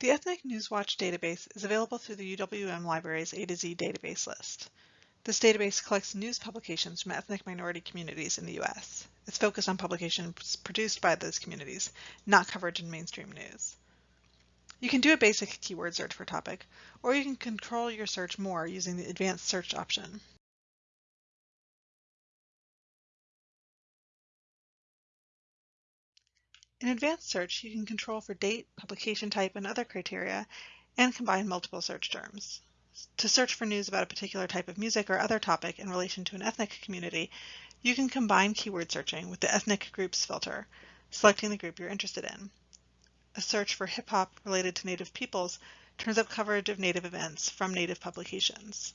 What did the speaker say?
The Ethnic Newswatch database is available through the UWM Library's A to Z database list. This database collects news publications from ethnic minority communities in the U.S. It's focused on publications produced by those communities, not coverage in mainstream news. You can do a basic keyword search for topic, or you can control your search more using the advanced search option. In advanced search, you can control for date, publication type, and other criteria, and combine multiple search terms. To search for news about a particular type of music or other topic in relation to an ethnic community, you can combine keyword searching with the ethnic groups filter, selecting the group you're interested in. A search for hip hop related to Native peoples turns up coverage of Native events from Native publications.